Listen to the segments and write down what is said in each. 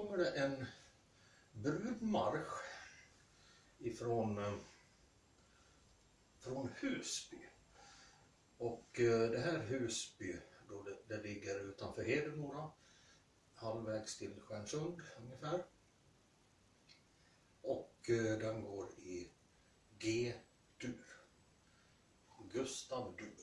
kommer det en brudmarsch ifrån eh, från Husby. Och eh, det här Husby, då det, det ligger utanför Hedemora, halvvägs till Stjärnsund ungefär. Och eh, den går i G-dur. Gustav Dur.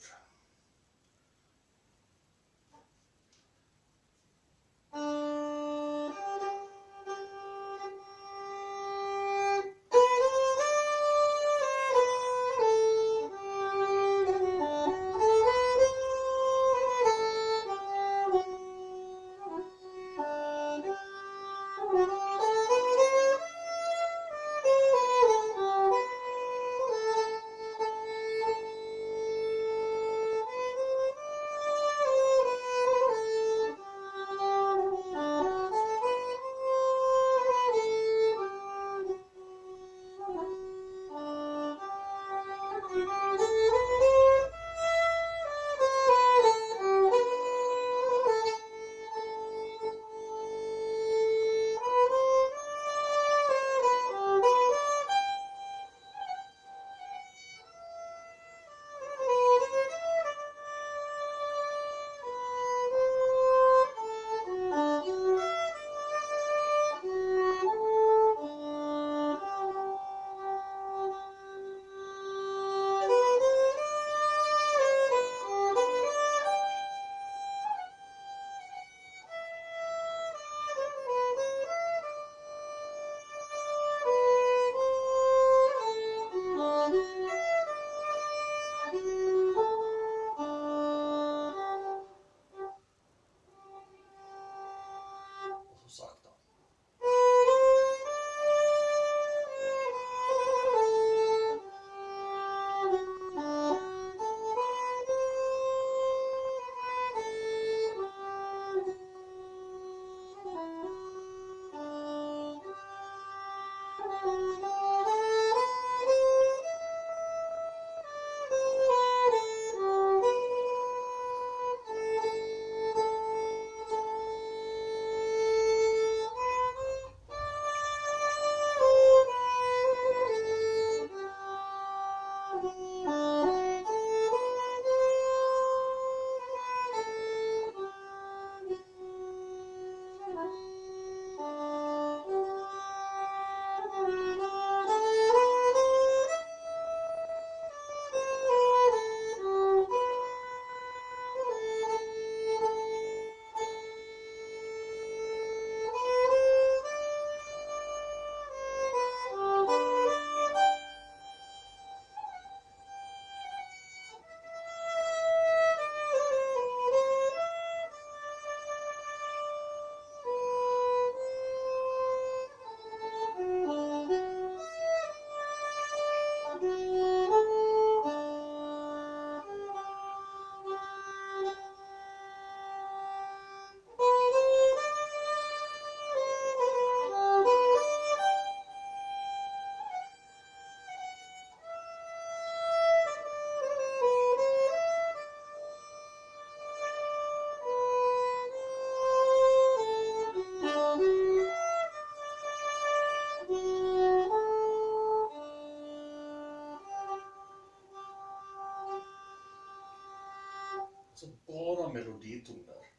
Så bara meloditoner.